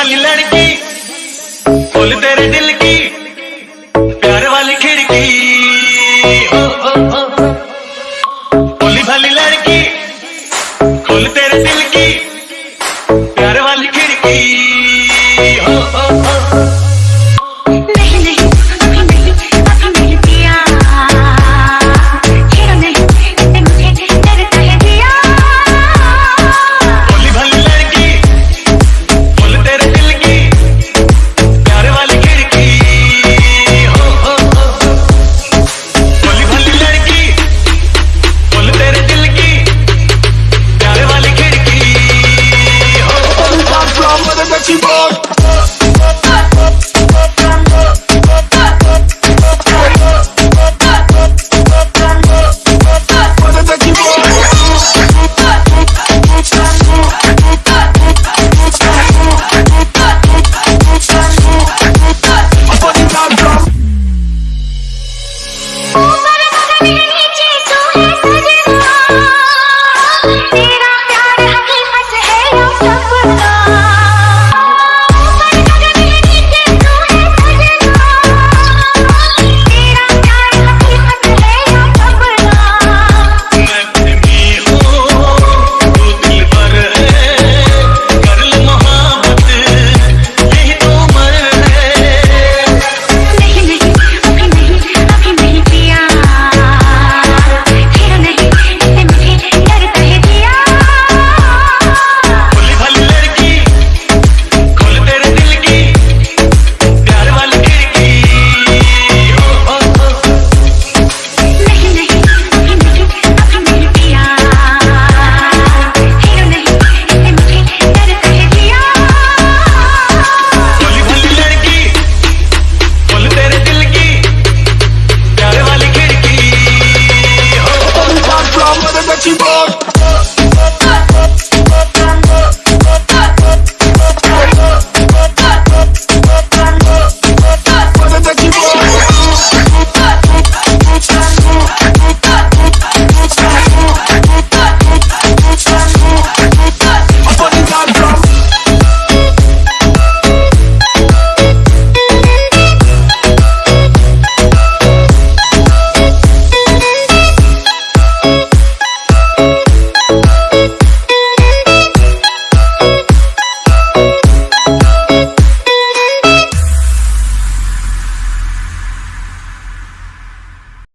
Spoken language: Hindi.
वाली लड़की खोल तेरे दिल की, प्यार वाली खिड़की। भोली भाली लड़की खोल तेरे दिल की